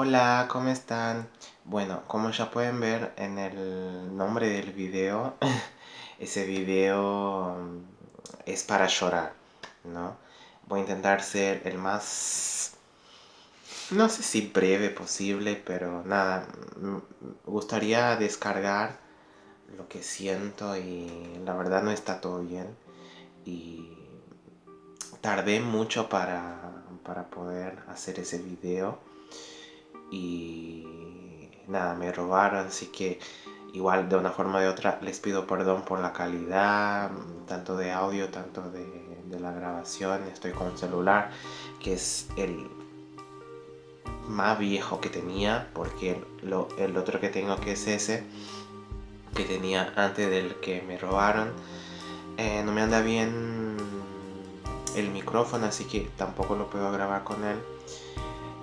Hola, ¿cómo están? Bueno, como ya pueden ver en el nombre del video, ese video mm, es para llorar, ¿no? Voy a intentar ser el más, no sé si breve posible, pero nada, me gustaría descargar lo que siento y la verdad no está todo bien. Y tardé mucho para, para poder hacer ese video y nada, me robaron, así que igual de una forma u de otra les pido perdón por la calidad, tanto de audio, tanto de, la grabación, estoy con un celular que es el más viejo que tenía, porque el otro que tengo que es ese, que tenía antes del que me robaron, eh, no me anda bien el micrófono, así que tampoco lo puedo grabar con él.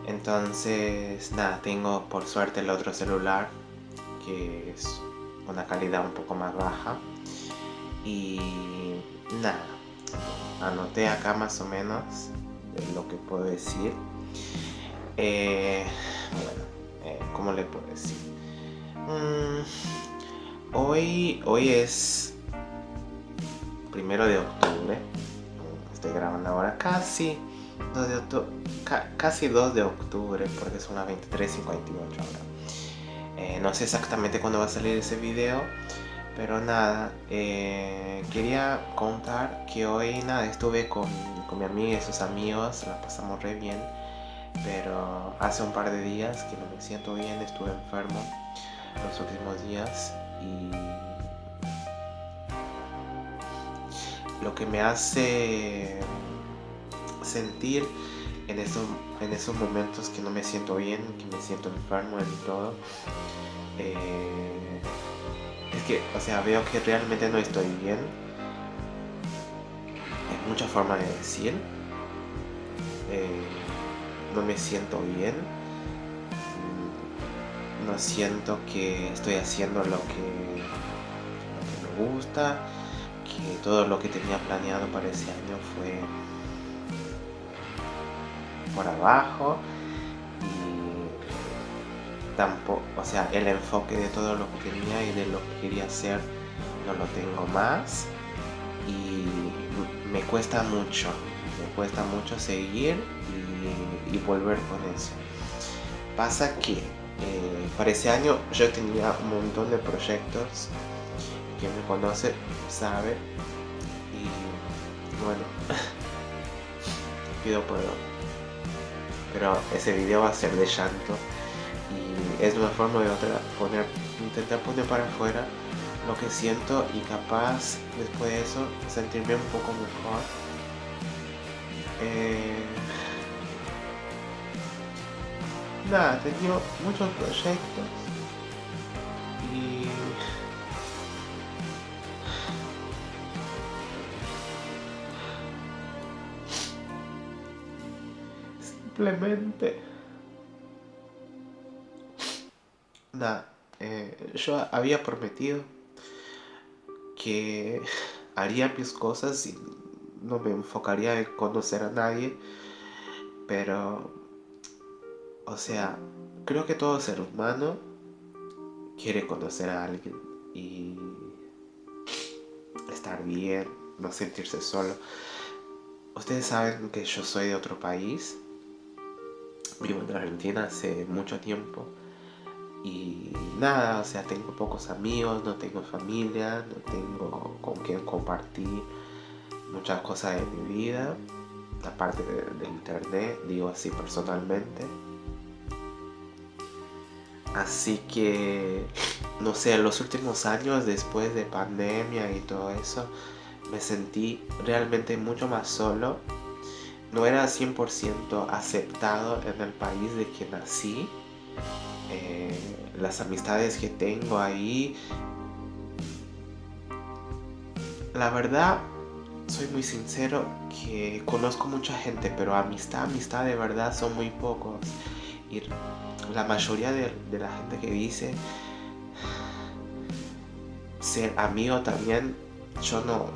Entonces, nada, tengo por suerte el otro celular que es una calidad un poco más baja. Y nada, anoté acá más o menos lo que puedo decir. Eh, bueno, eh, ¿cómo le puedo decir? Mm, hoy, hoy es primero de octubre. Estoy grabando ahora casi 2 de octubre, casi 2 de octubre porque son las 23.58 ahora. Eh, no sé exactamente cuándo va a salir ese video, pero nada, eh, quería contar que hoy nada, estuve con, con mi amiga y sus amigos, la pasamos re bien, pero hace un par de días que no me siento bien, estuve enfermo los últimos días y lo que me hace sentir en esos, en esos momentos que no me siento bien, que me siento enfermo y todo. Eh, es que, o sea, veo que realmente no estoy bien. Hay muchas formas de decir. Eh, no me siento bien. No siento que estoy haciendo lo que, lo que me gusta. Que todo lo que tenía planeado para ese año fue por abajo y tampoco, o sea, el enfoque de todo lo que tenía y de lo que quería hacer no lo tengo más y me cuesta mucho, me cuesta mucho seguir y, volver con eso. Pasa que eh, para ese año yo tenía un montón de proyectos, quien me conoce sabe y bueno, pido perdón pero ese video va a ser de llanto y es una forma de otra poner, intentar poner para afuera lo que siento y capaz después de eso sentirme un poco mejor. Eh, nada, he tenido muchos proyectos simplemente. Nada eh, yo había prometido que haría mis cosas y no me enfocaría en conocer a nadie pero o sea creo que todo ser humano quiere conocer a alguien y estar bien no sentirse solo. Ustedes saben que yo soy de otro país vivo en Argentina hace mucho tiempo y nada, o sea, tengo pocos amigos, no tengo familia, no tengo con quien compartir muchas cosas de mi vida, aparte de, internet, digo así personalmente. Así que, no sé, en los últimos años, después de pandemia y todo eso, me sentí realmente mucho más solo no era 100% aceptado en el país de que nací. Eh, las amistades que tengo ahí, la verdad, soy muy sincero que conozco mucha gente, pero amistad, amistad de verdad son muy pocos. Y la mayoría de, la gente que dice ser amigo también, yo no,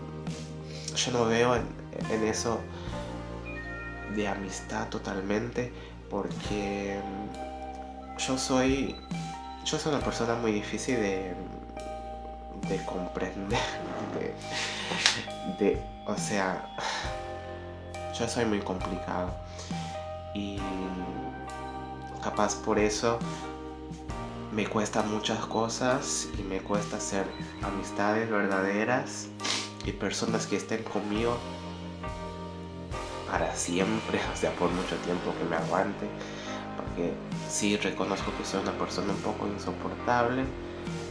yo no veo en eso de amistad totalmente porque yo soy, yo soy una persona muy difícil de, de comprender, de, o sea, yo soy muy complicado. Y capaz por eso me cuesta muchas cosas y me cuesta hacer amistades verdaderas y personas que estén conmigo para siempre, o sea, por mucho tiempo que me aguante, porque sí reconozco que soy una persona un poco insoportable,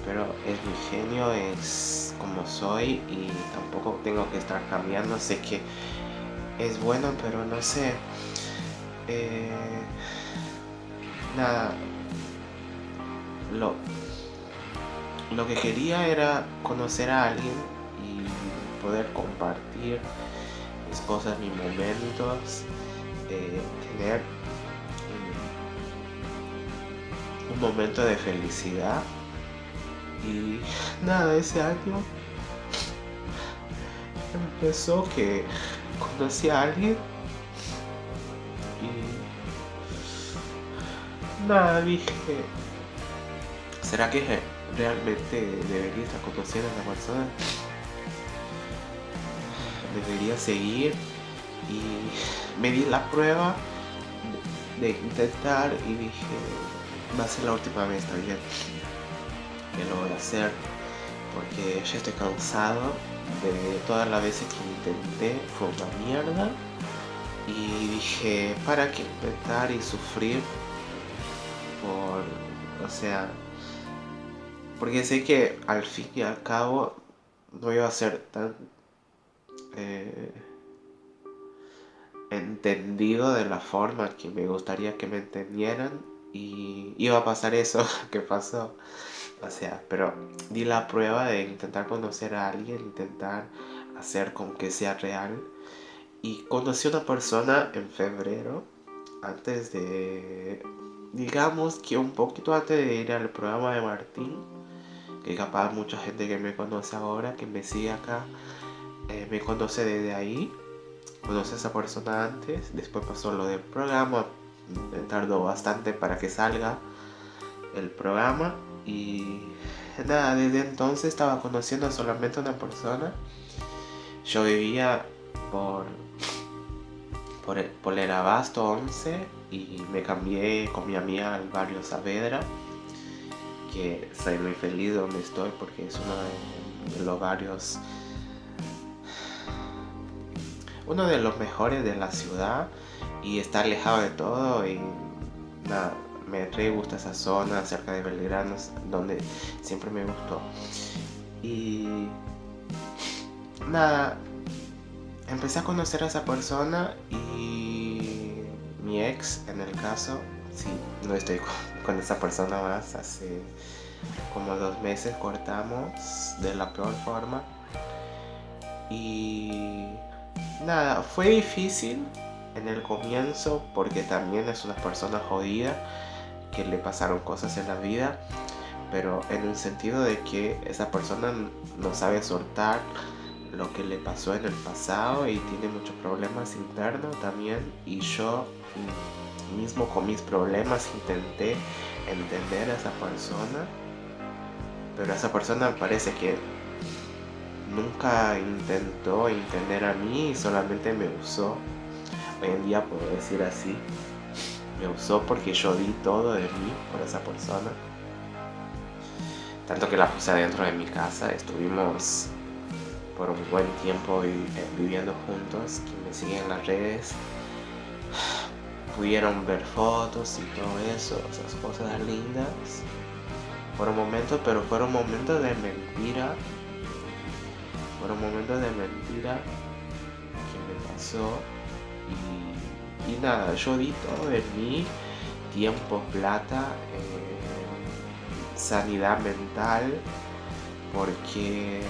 pero es mi genio, es como soy y tampoco tengo que estar cambiando, sé que es bueno, pero no sé. Eh, nada, lo, lo que quería era conocer a alguien y poder compartir mis cosas, mis momentos, eh, tener un, momento de felicidad. Y nada, ese año empezó que conocí a alguien y nada, dije, ¿será que realmente debería estar conociendo a esa persona? Debería seguir. Y me di la prueba de, intentar y dije va a ser la última vez también que lo voy a hacer porque ya estoy cansado de todas las veces que intenté fue una mierda y dije para qué intentar y sufrir por o sea porque sé que al fin y al cabo no iba a ser tan eh, entendido de la forma que me gustaría que me entendieran y iba a pasar eso que pasó. O sea, pero di la prueba de intentar conocer a alguien, intentar hacer con que sea real. Y conocí a una persona en febrero, antes de, digamos que un poquito antes de ir al programa de Martín, que capaz mucha gente que me conoce ahora, que me sigue acá, eh, me conoce desde ahí, conoce a esa persona antes, después pasó lo del programa, tardó bastante para que salga el programa y nada, desde entonces estaba conociendo solamente a una persona. Yo vivía por, por, el, por el Abasto 11 y me cambié con mi amiga al barrio Saavedra, que soy muy feliz donde estoy porque es uno de los barrios uno de los mejores de la ciudad y está alejado de todo y nada, me re gusta esa zona cerca de Belgrano, donde siempre me gustó. Y nada, empecé a conocer a esa persona y mi ex, en el caso, sí, no estoy con, esa persona más, hace como dos meses cortamos de la peor forma. Y nada, fue difícil en el comienzo porque también es una persona jodida que le pasaron cosas en la vida, pero en el sentido de que esa persona no sabe soltar lo que le pasó en el pasado y tiene muchos problemas internos también y yo mismo con mis problemas intenté entender a esa persona pero esa persona parece que nunca intentó entender a mí y solamente me usó. Hoy en día puedo decir así. Me usó porque yo di todo de mí por esa persona. Tanto que la puse adentro de mi casa. Estuvimos por un buen tiempo eh, viviendo juntos. Quien me sigue en las redes pudieron ver fotos y todo eso, esas cosas lindas. Por un momento, pero fueron momentos de mentira fueron momentos de mentira que me pasó y, nada, yo di todo de mí, tiempo, plata, eh, sanidad mental, porque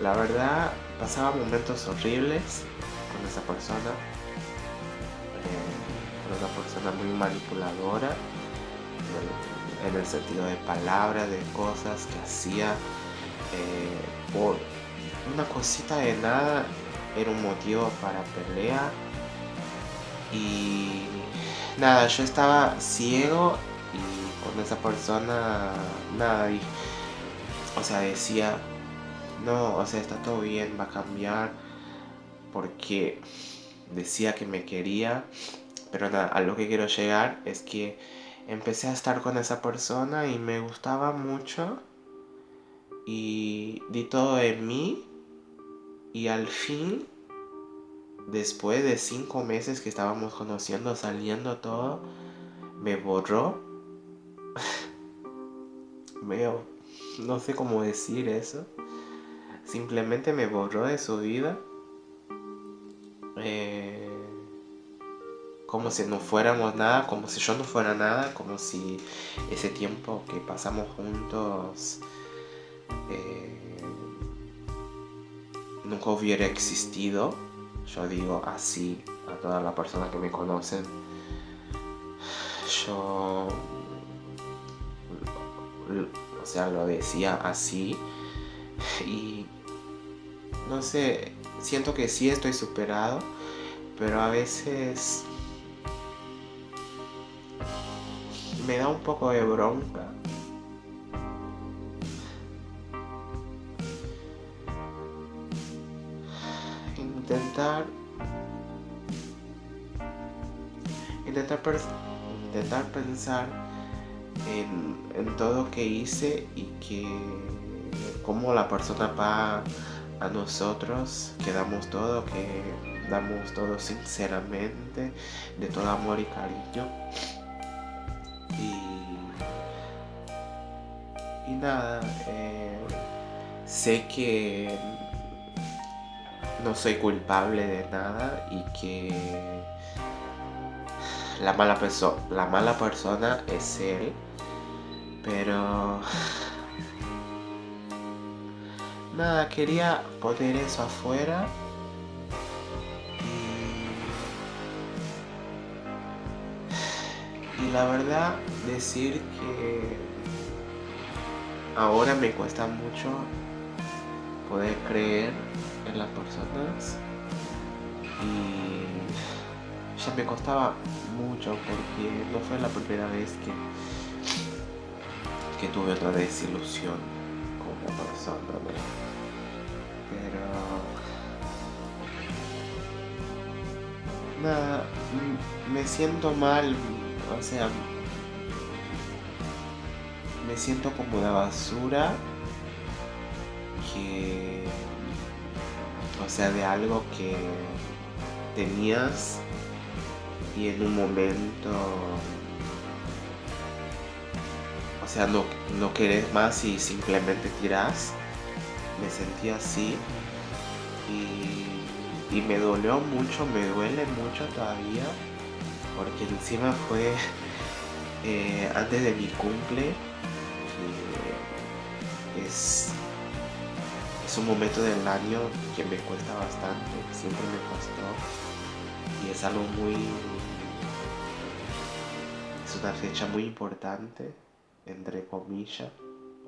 la verdad pasaba momentos horribles con esa persona, eh, una persona muy manipuladora, en el, sentido de palabras, de cosas que hacía eh, por una cosita de nada era un motivo para pelea. Y nada, yo estaba ciego y con esa persona nada, y, o sea, decía, no, o sea, está todo bien, va a cambiar, porque decía que me quería, pero nada, a lo que quiero llegar es que empecé a estar con esa persona y me gustaba mucho y di todo en mí y al fin después de cinco meses que estábamos conociendo saliendo todo me borró. Veo no sé cómo decir eso. Simplemente me borró de su vida. Eh, como si no fuéramos nada, como si yo no fuera nada, como si ese tiempo que pasamos juntos eh, nunca hubiera existido. Yo digo así a todas las personas que me conocen. Yo, o sea, lo decía así y no sé, siento que sí estoy superado, pero a veces me da un poco de bronca. Intentar intentar, intentar pensar en, en todo que hice y que cómo la persona va a nosotros, que damos todo, que damos todo sinceramente, de todo amor y cariño. Y, nada, eh, sé que no soy culpable de nada y que la mala, la mala persona es él, pero nada, quería poner eso afuera y la verdad decir que ahora me cuesta mucho poder creer en las personas y ya me costaba mucho porque no fue la primera vez que, que tuve otra desilusión con una persona. Pero nada, me siento mal o sea, me siento como una basura que, o sea, de algo que tenías y en un momento, o sea, no, no querés más y simplemente tiras. Me sentí así y, y me dolió mucho, me duele mucho todavía porque encima fue eh, antes de mi cumple. es, es un momento del año que me cuesta bastante, siempre me costó. Y es algo muy... Es una fecha muy importante, entre comillas.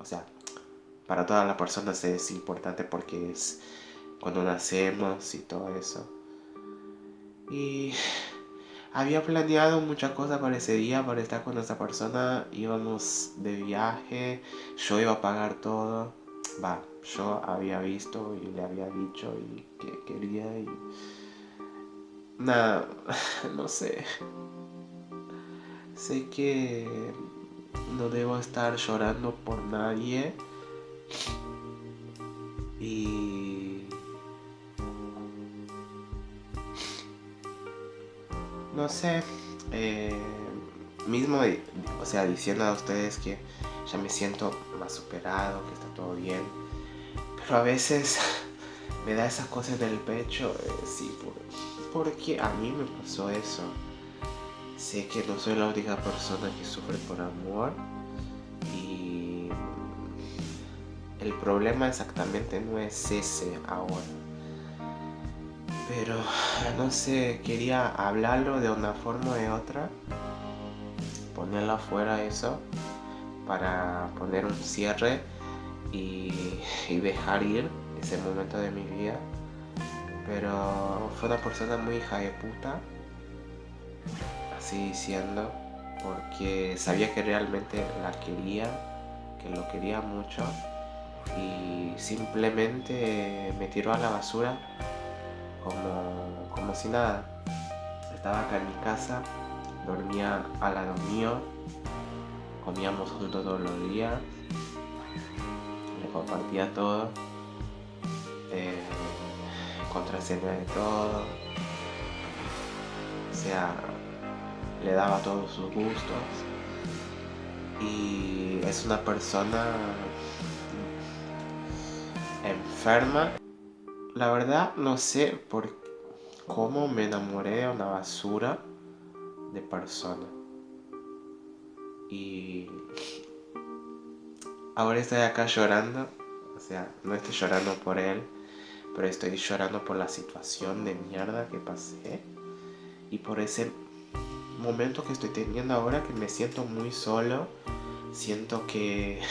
O sea, para todas las personas es importante porque es cuando nacemos y todo eso. Y había planeado muchas cosas para ese día, para estar con esa persona. Íbamos de viaje, yo iba a pagar todo. Va, yo había visto y le había dicho y que quería y... Nada, no sé. Sé que no debo estar llorando por nadie. Y no sé, eh, mismo, o sea, diciendo a ustedes que ya me siento más superado, que está todo bien, pero a veces me da esas cosas del pecho, eh, sí, porque a mí me pasó eso. Sé que no soy la única persona que sufre por amor y el problema exactamente no es ese ahora pero no sé, quería hablarlo de una forma o de otra, ponerlo afuera eso, para poner un cierre y, dejar ir ese momento de mi vida. Pero fue una persona muy hija de puta, así diciendo, porque sabía que realmente la quería, que lo quería mucho y simplemente me tiró a la basura como, como si nada. Estaba acá en mi casa, dormía al lado mío, comíamos juntos todos los días, le compartía todo, eh, de todo, o sea, le daba todos sus gustos y es una persona enferma. La verdad no sé por cómo me enamoré de una basura de persona. Y ahora estoy acá llorando. O sea, no estoy llorando por él, pero estoy llorando por la situación de mierda que pasé. Y por ese momento que estoy teniendo ahora que me siento muy solo. Siento que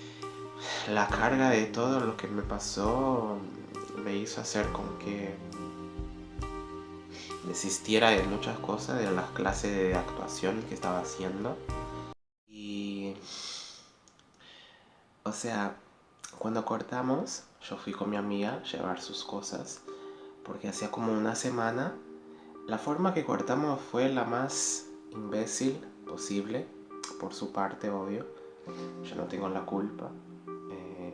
la carga de todo lo que me pasó me hizo hacer con que desistiera de muchas cosas, de las clases de actuación que estaba haciendo. O sea, cuando cortamos, yo fui con mi amiga a llevar sus cosas, porque hacía como una semana. La forma que cortamos fue la más imbécil posible, por su parte, obvio. Yo no tengo la culpa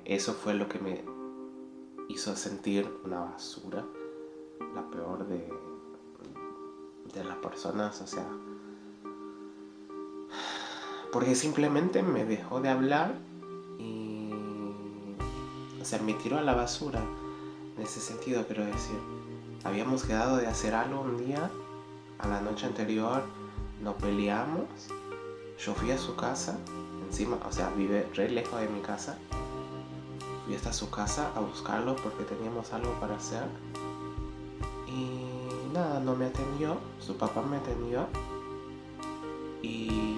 eso fue lo que me hizo sentir una basura, la peor de, de las personas, o sea, porque simplemente me dejó de hablar o sea, me tiró a la basura en ese sentido, quiero decir. Habíamos quedado de hacer algo un día, a la noche anterior nos peleamos, yo fui a su casa, encima, o sea, vive re lejos de mi casa, fui hasta su casa a buscarlo porque teníamos algo para hacer. Y nada, no me atendió, su papá me atendió. Y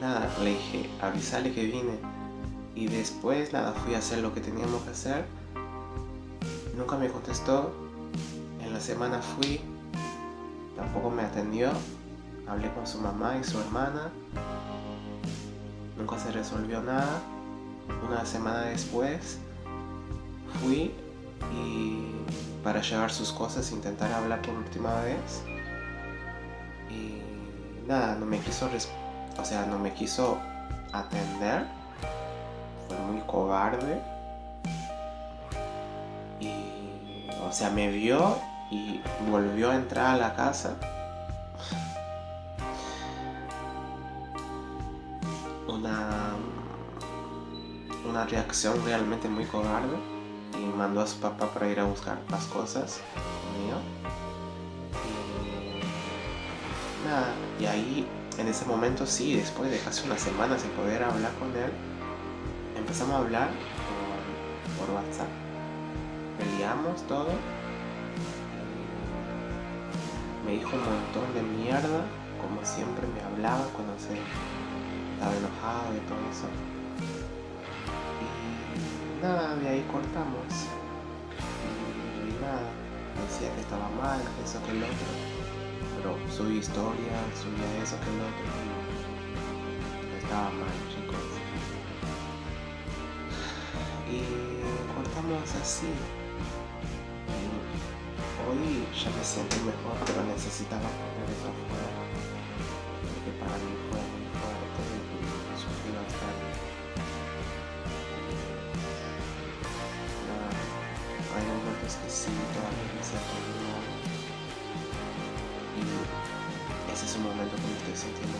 nada, le dije, avisale que vine. Y después nada, fui a hacer lo que teníamos que hacer. Nunca me contestó. En la semana fui, tampoco me atendió. Hablé con su mamá y su hermana nunca se resolvió nada. Una semana después fui y para llevar sus cosas intentar hablar por última vez y nada, no me quiso o sea, no me quiso atender. Fue muy cobarde. Y o sea, me vio y volvió a entrar a la casa una reacción realmente muy cobarde y mandó a su papá para ir a buscar las cosas mío. Y nada, y ahí en ese momento sí, después de casi una semana sin poder hablar con él, empezamos a hablar por, por WhatsApp. Peleamos todo. Me dijo un montón de mierda, como siempre me hablaba cuando se estaba enojado y todo eso nada, de ahí cortamos. Y, nada, decía que estaba mal, eso, que el otro. Pero subí historia, subía eso, que el otro. Estaba mal, Y cortamos así. hoy ya me siento mejor, pero necesitaba poner eso afuera. Porque para mí fue muy fuerte y sufrí bastante. es que sí, todavía me siento mal. Y ese es un momento que me estoy sintiendo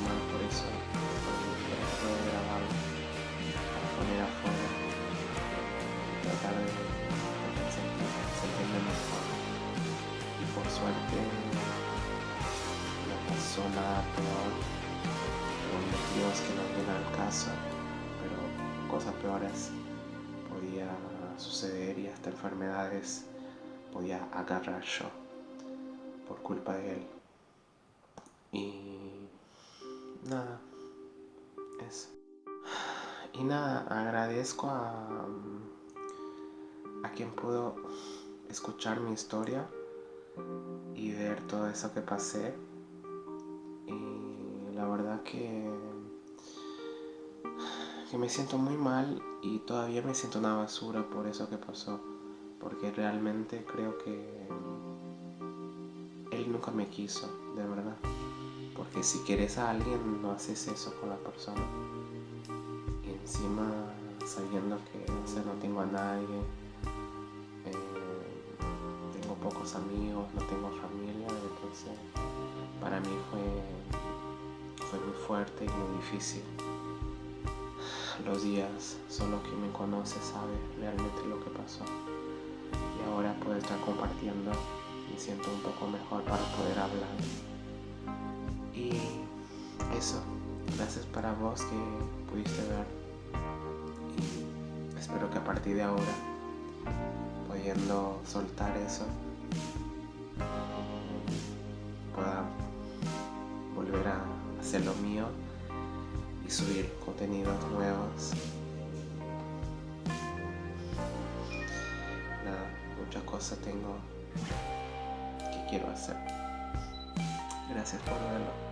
suerte no pasó peor. Los motivos que no vienen al caso, pero cosas peores podía suceder y hasta enfermedades podía agarrar yo por culpa de él. Y nada, eso. Y nada, agradezco a, a quien pudo escuchar mi historia y ver todo eso que pasé que, que me siento muy mal y todavía me siento una basura por eso que pasó. Porque realmente creo que él nunca me quiso, de verdad. Porque si quieres a alguien no haces eso con la persona. Y encima sabiendo que no tengo a nadie, pocos amigos, no tengo familia, entonces para mí fue, fue muy fuerte y muy difícil. Los días, solo quien me conoce sabe realmente lo que pasó. Y ahora puedo estar compartiendo, me siento un poco mejor para poder hablar. Y eso, gracias para vos que pudiste ver. Y espero que a partir de ahora, pudiendo soltar eso, subir contenidos nuevos. Nada, muchas cosas tengo que quiero hacer. Gracias por verlo.